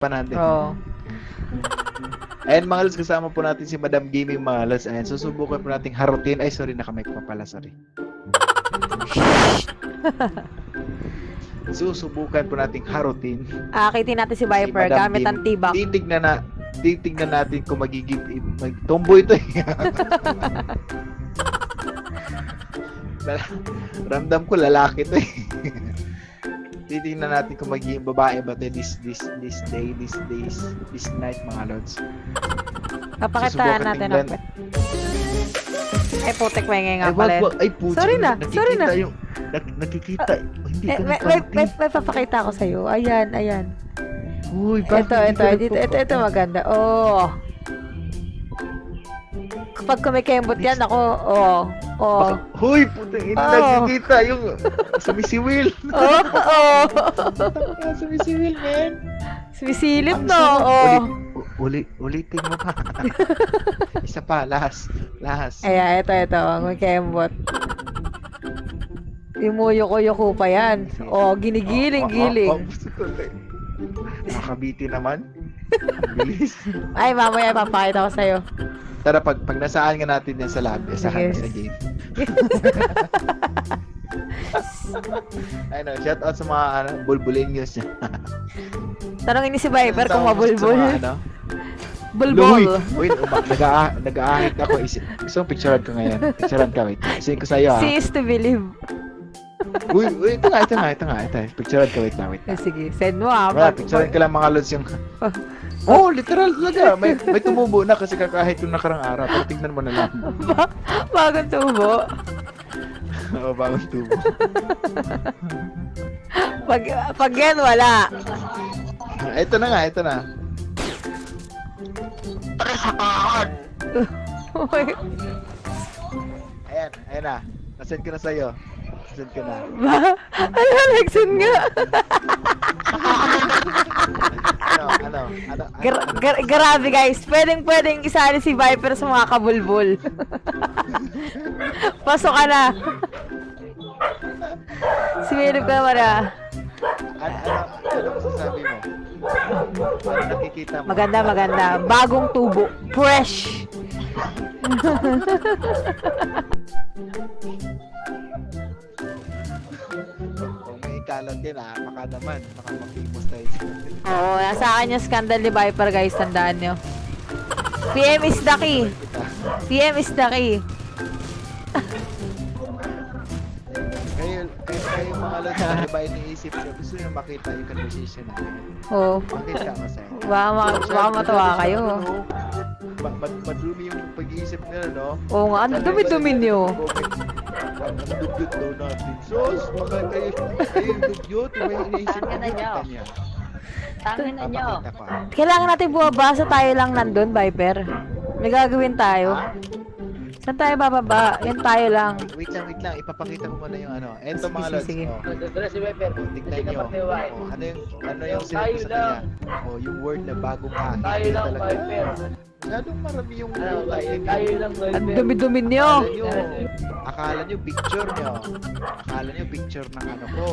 pa natin. Oo. Ayan mga lods, kasama po natin si Madam Gaming mga lods. Ayan, susubukan po nating harutin. Ay, sorry, nakamike pa pala, sorry. susubukan po nating harutin. Akitin natin si Viper Madam gamit ang tibak. Titignan na, titignan natin kung magiging, mag, tomboy ito eh. Ramdam ko lalaki to eh. Titingnan natin kung magiging babae ba this this this day, this days, this night mga lods. Papakitaan natin ang Eh, putek may nga Ay, pala. wag. Ay, puti. Sorry na, sorry na. Yung, nak, nakikita. Oh, hindi Eh, ka may, may, may, may papakita ko sa'yo. Ayan, ayan. Uy, bakit Ito, ito, ito, nagpapa- ito, maganda. Oh. Kapag kumikembot yan, ako, oh, oh. Baka- Huy, puti. Hindi Oh. nakikita yung sumisiwil. Oh, oh. Ah, sumisiwil, man. Sumisilip, Ang no? sarap. Oh. Uli, uli, ulitin mo pa. Isa pa, last. Last. Ayan, ito, ito, kumikembot. Imuyoko-yoko pa yan. Oh, ginigiling-giling. Makabiti naman. Ang bilis. Ay, mamaya papakita ko sa'yo. Tara, pag, pag nasaan ka natin yan sa lab, asahan na sa game. Ay no, shout out sa mga ano, bulbulinyos niya. Tanongin ni si Viper kung mabulbul. mga, ano, Bulbul. Uy, nag-aahit ako. Is, gusto mong picturean ko ngayon. Picturean ka, wait. Kasi ko sa'yo, ah. See is to believe. Uy, uy, ito nga, ito nga, ito nga, ito. Picturean ka, wait lang, wait. Eh, sige, send mo ah. Wala, picturean ka lang mga lods yung... Oh. Oh, literal talaga. May, may tumubo na kasi kakahit yung nakarang araw. Pero tignan mo na lang. ba- bagong tubo. Oo, bagong tubo. Pag, pag yan, wala. Ito na nga, ito na. Uy, Ayan, ayan na. Nasend ko na sa'yo. Nasend ko na. ba? Ano, Lexon nga? Ano, ano, ano, ano, Gra- gra- grabe guys, pwedeng pwedeng isali si Viper sa mga kabulbul. Pasok ka na. Similip ka naman ah. Ano, ano, ano masasabi mo? Ano nakikita mo? Maganda, maganda. Bagong tubo. Fresh. din, ah, baka naman, baka makimos tayo. Oo, nasa akin yung scandal ni Viper guys, tandaan nyo. PM is the key. PM is the key. Kayo, kayo, kayo mga lods, ano ba iniisip nyo? Gusto nyo makita yung conversation natin. Oo. Makita ko sa'yo. Baka, ma- baka matawa kayo. Ma- mad- madumi yung pag-iisip nila, no? Oo nga, ano dumi-dumi nyo. Ang dugyot daw natin. Sos, baka kayo, kayo yung dugyot, may iniisip Tangin na niya. Tangin na nyo. Ko. Kailangan natin bumabasa tayo lang nandun, Viper. May gagawin tayo. Ha? Saan tayo bababa? Yan tayo lang. Wait lang, wait lang. Ipapakita ko muna yung ano. Eto Sige, mga sige, lods. sige. Oh. Dala si Weber. Oh, tignan nyo. Oh, ano yung, ano yung sinabi ko sa kanya? Oh, yung word na bagong kahit. Tayo lang, Talaga. Masyadong marami yung Ano, tayo. tayo, tayo lang, Ang Viper. dumi-dumi nyo. Akala nyo, picture nyo. Akala nyo picture ng ano ko.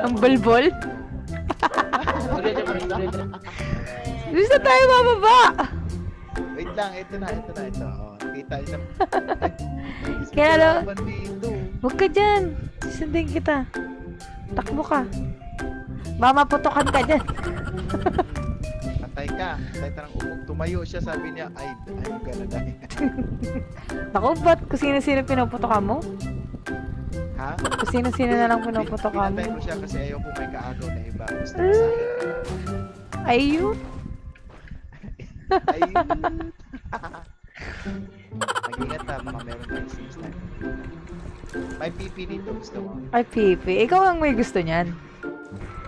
Ang tuloy niya. Gusto tayo bababa. Wait lang, ito na, ito na, ito. Oh, kita na. Kaya dito. Huwag ka dyan. Susundin kita. Takbo ka. Baka maputokan ka dyan. Ka. Patay ka ng umog. Tumayo siya, sabi niya, ay, I'm gonna die. Naku, ba't kung sino-sino pinuputokan mo? ha? Kung sino-sino na lang pinuputokan Pinatay mo? ko siya kasi ayaw ko may kaagaw na iba. Gusto ko sa akin. Ayun. Ay. Mag-ingat ha, baka meron tayong six time. May PP dito, gusto mo? Ay, Pipi. Ikaw ang may gusto niyan.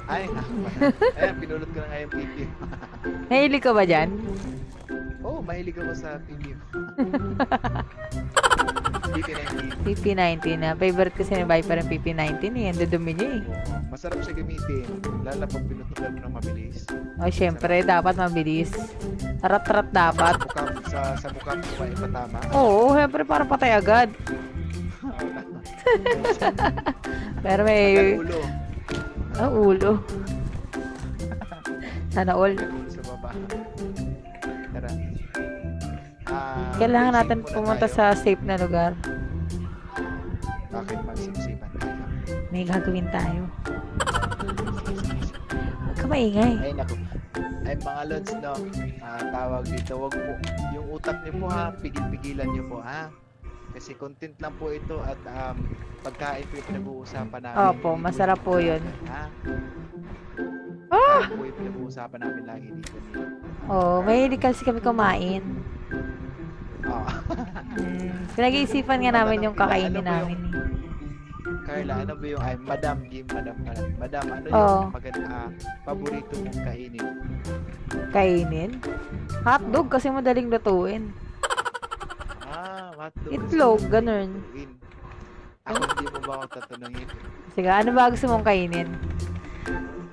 Ay, ako ba? Ayan, pinulot ko na nga yung PP. Nahilig ka ba dyan? Oo, oh, mahilig ako sa PP. PP na yung PP. PP19 na. Favorite kasi ni Viper ang PP19 eh. Ang dudumi niya eh. Masarap siya gamitin. Lalo pag pinutukan mo ng mabilis. O, syempre, dapat mabilis. Rat-rat dapat. Sa bukap, sa, sa bukap ko ay patama. Oo, syempre, para patay agad. Pero May may... ulo. Ah, ulo. Sana all. Kailangan natin pumunta tayo. sa safe na lugar. Bakit magsipsipan tayo? May gagawin tayo. Huwag ka maingay. Ay, naku. Ay, mga lods, no? Ah, tawag dito, wag po. Yung utak niyo po, ha? Pigil-pigilan niyo po, ha? Kasi content lang po ito at um, pagkain po yung pinag-uusapan namin. Opo, masarap po yun. Ha? Ah! Pagkain po yung pinag-uusapan namin lagi dito. Oh, mahilig kasi kami kumain. Oh. Hmm. Pinag-iisipan nga namin yung kakainin Ano namin. Carla, ano ba yung, ay, Madam Jim, Madam, Madam, Madam, ano Oo. yung maganda, ah, paborito mong kainin? Kainin? Hotdog kasi madaling lutuin. Ah, hotdog. Itlog, ganun. Ako hindi mo ba ako tatanungin? Sige, ano ba gusto mong kainin?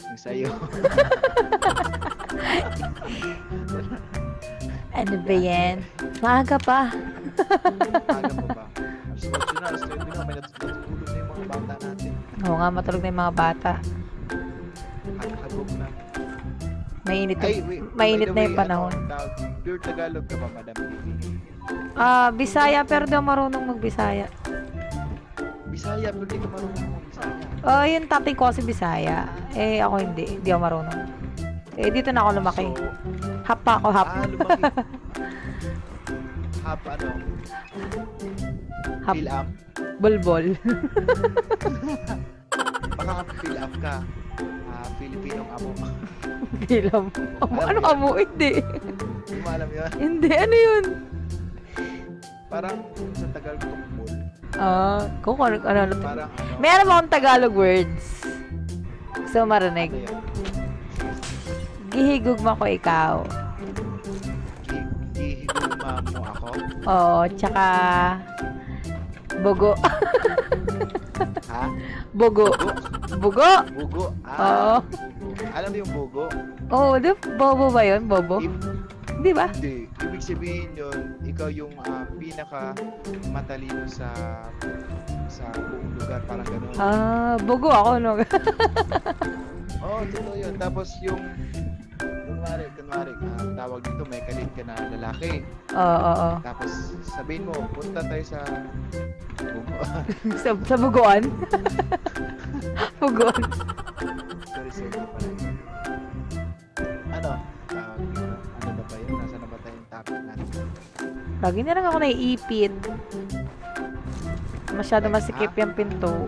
Yung sa'yo. Ano ba yan? Maaga pa. Aga pa ba? Alas 8 na, alas 9 na, may natutulog na yung mga bata natin. Oo nga, matulog na yung mga bata. At hagog na. Mainit Ay, wait. mainit na yung way, panahon. Ano, pure Tagalog ka ba, Madam? Ah, Bisaya, pero di ako marunong magbisaya. Bisaya, pero di ka marunong mo Bisaya. Oh, yung tatay ko kasi Bisaya. Eh, ako hindi. Hindi ako marunong. Eh, dito na ako lumaki. So, Hap pa ako, hap. ah, lumaki. Hap, ano? Hap. Am? Bulbol. Baka am ka. Ah, Filipinong amo. Bilam. Amo, ano amo? Hindi. Hindi mo alam yun? Hindi, ano yun? Parang sa Tagalog tumbol. Ah, kung ano, ano, ano. Parang ano? Meron akong Tagalog words. Gusto mo marinig? Ano yan? Gihigugma ko ikaw. Gi- Gihiguma mo ako? Oo, tsaka... Bugo. Ha? Bugo! Bugo? Oo. Ah, bugo. Alam mo yung bugo? Oo, oh, di bobo ba yun? Bobo? Di ba? Hindi. Ibig sabihin yun, ikaw yung ah, pinaka matalino sa sa buong lugar. Parang ganun. Ah, bugo ako, no? Oo, oh, totoo yun. Tapos yung kunwari, kunwari, ah, tawag dito, may kalit ka na lalaki. Oo, oo, oo. Tapos sabihin mo, punta tayo sa. Sa, sa bugoan? bugoan. sorry, sorry pala. Ano? Tawag dito. Ano na ba yun? Nasa na ba tayong topic natin? Lagi na lang ako naiipit. Masyado masikip yung pinto.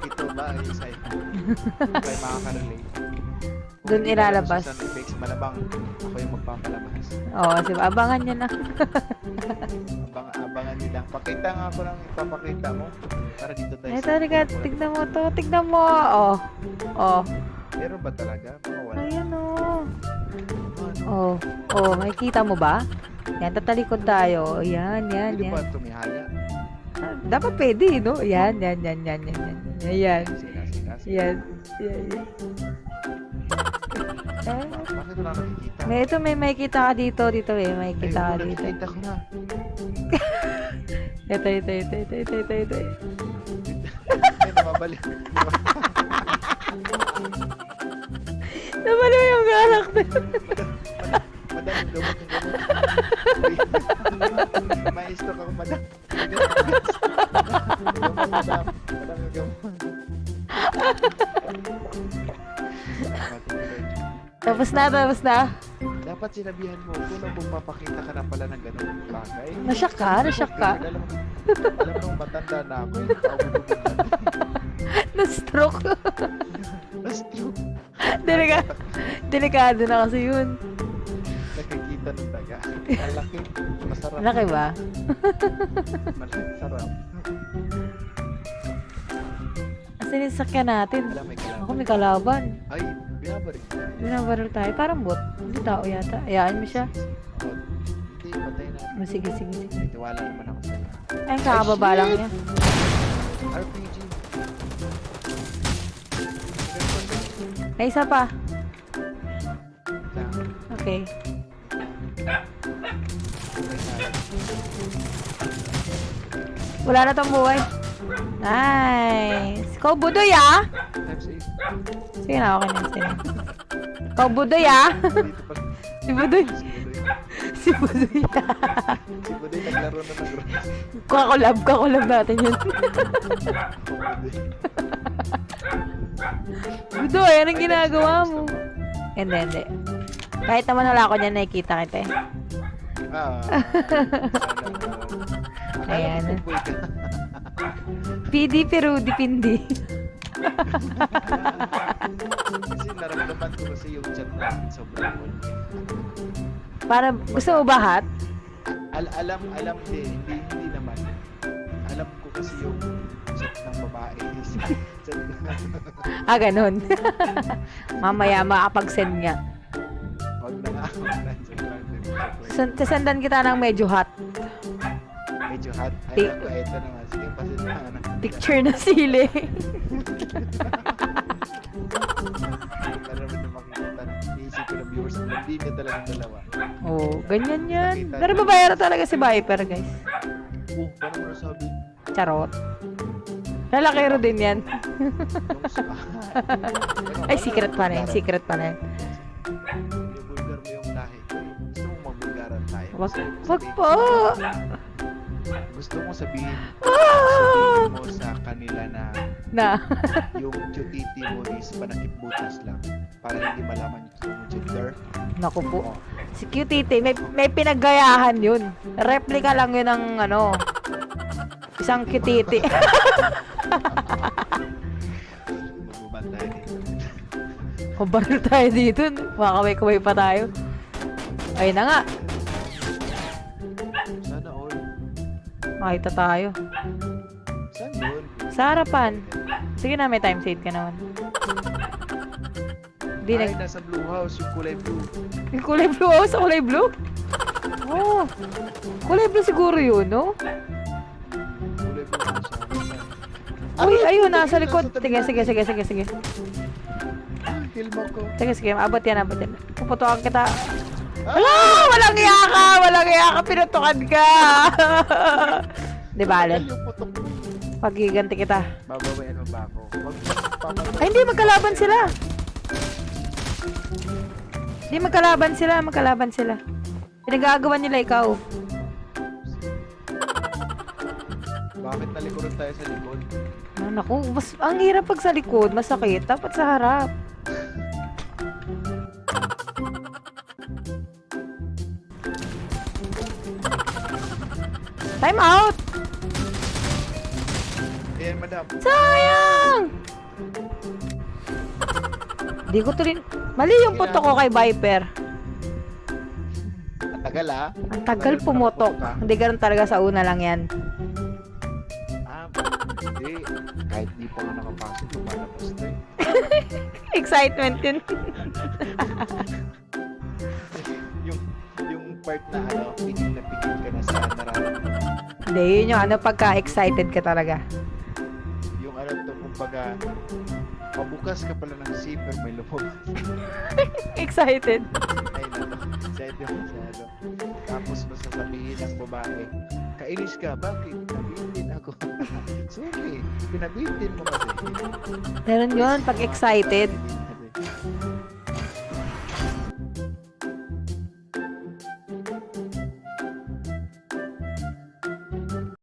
Ito ba ay sa'yo? Kaya makaka-relate. Alam ilalabas. sa Susan Effects, malabang ako yung magpapalabas. Oo, sige, abangan nyo na. Abang, abangan nila. Pakita nga ako ng ipapakita mo. Para dito tayo. Ito, Rika, tignan mo to. Tignan mo. Oh. Oh. Meron ba talaga? Mga wala. Ayan, oh. Oh. Oh, makikita mo ba? Yan, tatalikod tayo. Yan, yan, Hindi yan. ba tumihaya? Ah, Dapat pwede, no? Yan, yan, yan, yan, yan, yan. Yan. Yan. Yan, yan. Eh, Bakit wala nakikita? may ito, may makikita ka dito, dito eh. May Ay, makikita ka dito. nakikita ko na. Ito, ito, ito, ito, ito, ito, ito. Ay, namabalik. Yung character. Madam, yung gamot, yung gamot. May stock ako, madam. Madam. Na, tapos na. Dapat sinabihan mo, kung nang magpapakita ka na pala ng ganun bagay. Nasyak ka, nasyak ka. Alam mo, alam mo, matanda na ako. Ako bumubulad. Na-stroke. Mas true. Delika, delikado na kasi yun. Nakikita ng daga. Malaki. Masarap. Laki ba? Malaki. Sarap. Asan yung sakyan natin? Alam, may. Ako may kalaban. Ay, binabarik. Binabaril tayo. Parang bot. Hindi tao yata. Ayaan mo siya. Oh, Hindi, patay na. Oh, sige, sige, sige. May tiwala naman ako sa'yo. Ay, kakababa lang niya. RPG. Ay, isa pa. Okay. Wala na tong buhay. Nice. Ikaw, budoy ah. Sige na, okay na. Sige na. Oh, Budoy ah. Si Budoy. Si Budoy. Si Budoy ah. Si Budoy naglaro na ng Rose. Kakulab, kakulab natin yun. Budoy. Anong ginagawa mo? Hindi, hindi. Kahit naman wala ako niyan, nakikita kita eh. Ah. Ayan. Akala ko fullboy Kasi naramdaman ko kasi yung chat natin sobrang cool. Para, gusto mo ba hot? Al alam, alam din, hindi, hindi naman. Alam ko kasi yung chat ng babae. chat Ah, ganun. Mamaya makapag-send nga. Wag na nga. San- Sasandan kita ng medyo hot. Medyo hot. Pi- Alam ko, eto na nga. Sige, pasin na. ano. Picture na sili. Para naman na makikita. Iisip ko ng viewers. Hindi niya talagang dalawa. oh, ganyan yan. Pero babayaro talaga si Viper, guys. Oh, paano mo nasabi? Charot. Lalakero din yan. Yung sa... Ano, Ay, secret pa rin. bulgaran? Secret pa rin. Bulgar mo yung lahi ko. eh. Gusto mong tayo. Wag, mo wag po. Gusto mo sabihin, Ah! sabihin mo sa kanila na Na. yung cutiti mo is panakip butas lang para hindi malaman yung gender. Naku po. Si Cutity, may, may pinaggayahan yun. Replika lang yun ng ano. Isang Cutity. Magbubantay dito. Kubaril tayo dito. Makakaway-kaway pa tayo. Ayun na nga. Makita tayo. Saan yun? Sa harapan. Sige na, may time save ka naman. Hindi Ay, nag... nasa blue house, yung kulay blue. Yung kulay blue. Oh, sa kulay blue? Oh. Kulay blue siguro yun, no? Kulay blue house. Uy, ayun, nasa likod. Sige, sige, sige, sige, sige. Kill mo ko. Sige, sige, abot yan, abot yan. Puputukan kita. Wala! Walang iya ka! Walang iya ka! Pinutukan ka! Di bale, pagiganti kita. Babawain mo ba ako? Ay, hindi, magkalaban sila. Hindi, magkalaban sila, magkalaban sila. Pinagagawa nila ikaw. Bakit nalikuran tayo sa likod? Ah, naku, mas, ang hirap pag sa likod, masakit. Dapat sa harap. Time out! Ayan, madam. Sayang! Di ko tuloy... Mali yung puto ko kay Viper. Ang tagal ah. Ang tagal pumutok. Hindi ganun talaga sa una lang yan. Ah, hindi. Kahit di pa nga nakapasok, lumalabas na eh. Excitement yun. yung, yung part na ano, Hindi, yun yung ano, pagka-excited ka talaga. Yung ano to, kumbaga, pabukas ka pala ng zipper, may lumabas. Excited. Ay, nato. Excited ano. Tapos masasabihin ng babae, kainis ka, bakit? Pinabitin ako. Sorry, pinabitin mo kasi. Meron yun, pag excited.